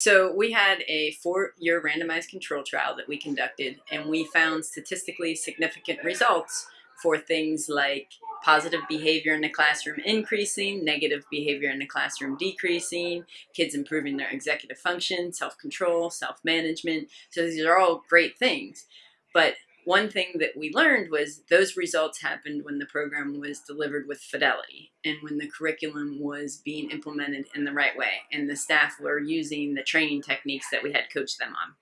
So we had a four-year randomized control trial that we conducted, and we found statistically significant results for things like positive behavior in the classroom increasing, negative behavior in the classroom decreasing, kids improving their executive function, self-control, self-management. So these are all great things. But one thing that we learned was those results happened when the program was delivered with fidelity and when the curriculum was being implemented in the right way and the staff were using the training techniques that we had coached them on.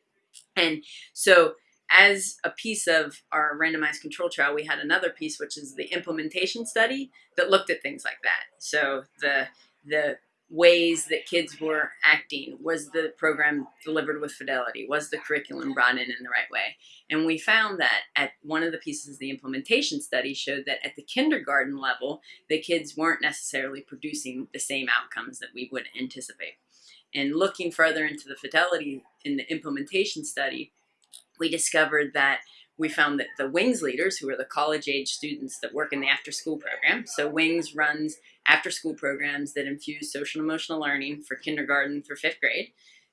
And so as a piece of our randomized control trial, we had another piece, which is the implementation study that looked at things like that. So the the ways that kids were acting? Was the program delivered with fidelity? Was the curriculum brought in in the right way? And we found that at one of the pieces of the implementation study showed that at the kindergarten level, the kids weren't necessarily producing the same outcomes that we would anticipate. And looking further into the fidelity in the implementation study, we discovered that we found that the WINGS leaders, who are the college age students that work in the after school program, so WINGS runs after school programs that infuse social and emotional learning for kindergarten through fifth grade.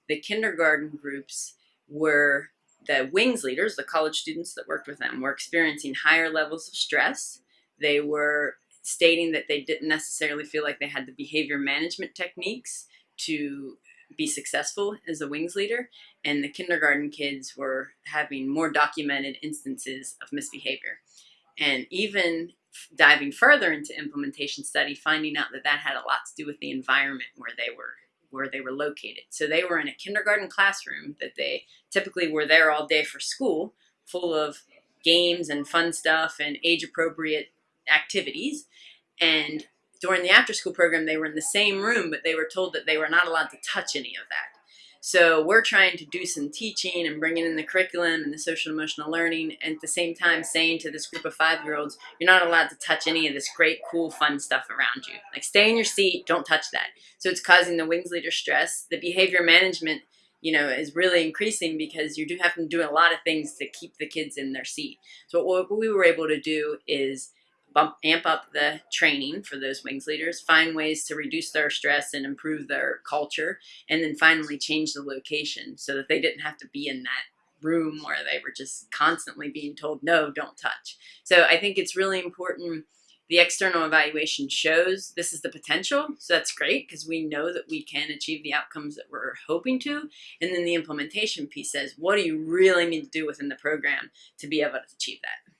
The kindergarten groups were the WINGS leaders, the college students that worked with them, were experiencing higher levels of stress. They were stating that they didn't necessarily feel like they had the behavior management techniques to be successful as a wings leader and the kindergarten kids were having more documented instances of misbehavior. And even diving further into implementation study finding out that that had a lot to do with the environment where they were where they were located. So they were in a kindergarten classroom that they typically were there all day for school full of games and fun stuff and age appropriate activities. And during the after school program, they were in the same room, but they were told that they were not allowed to touch any of that. So we're trying to do some teaching and bringing in the curriculum and the social emotional learning, and at the same time saying to this group of five-year-olds, you're not allowed to touch any of this great, cool, fun stuff around you. Like stay in your seat, don't touch that. So it's causing the wings leader stress. The behavior management, you know, is really increasing because you do have to do a lot of things to keep the kids in their seat. So what we were able to do is bump, amp up the training for those wings leaders, find ways to reduce their stress and improve their culture, and then finally change the location so that they didn't have to be in that room where they were just constantly being told, no, don't touch. So I think it's really important. The external evaluation shows this is the potential, so that's great because we know that we can achieve the outcomes that we're hoping to. And then the implementation piece says, what do you really need to do within the program to be able to achieve that?